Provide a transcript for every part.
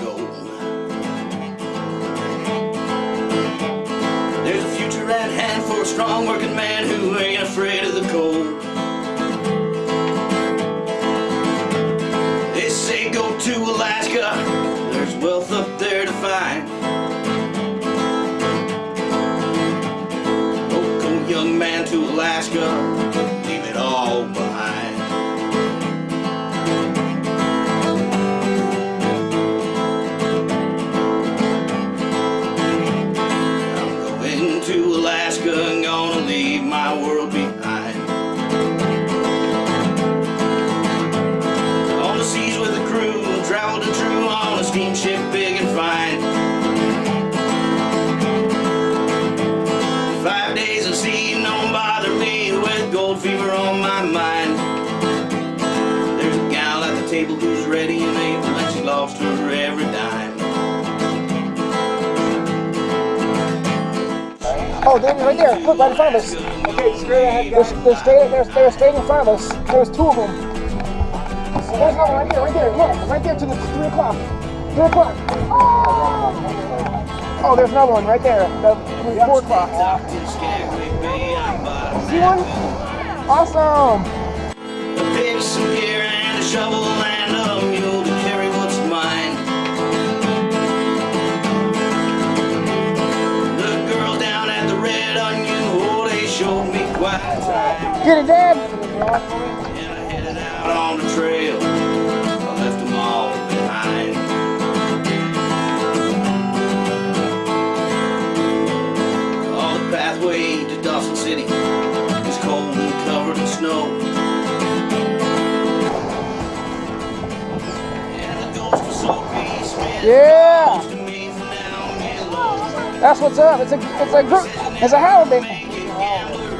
gold. There's a future at hand for a strong working man who ain't afraid of the cold. They say go to Alaska, there's wealth up there to find. Oh, go young man to Alaska, Alaska gonna leave my world behind. On the seas with a crew, traveled and true on a steamship big and fine. Five days at sea, don't bother me with gold fever on my mind. There's a gal at the table who's ready and Oh, they're right there. Look, right in front of us. Okay, straight ahead, They're, guys. they're straight. They're, they're straight in front of us. There's two of them. There's another one right here. Right there. Look, right there to the three o'clock. Three o'clock. Oh! Oh, there's another one right there. The four o'clock. Docked in Skagway Bay, I'm by See one? Awesome. Get it, Dad. And I headed out on the trail. I left them all behind. On the pathway to Dawson City is cold and covered in snow. And the ghost of Soapy Smith Yeah. calls to me from down below. That's what's up. It's a it's a group. It's a holiday.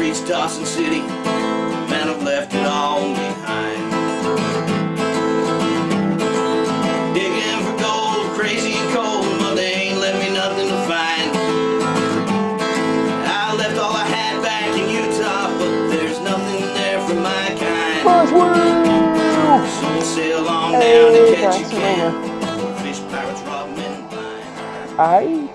reached Dawson City, man, I've left it all behind. Digging for gold, crazy cold, but they ain't left me nothing to find. I left all I had back in Utah, but there's nothing there for my kind. So we'll sail on down catch a Pennsylvania. can. Fish pirates rob men blind. Aye.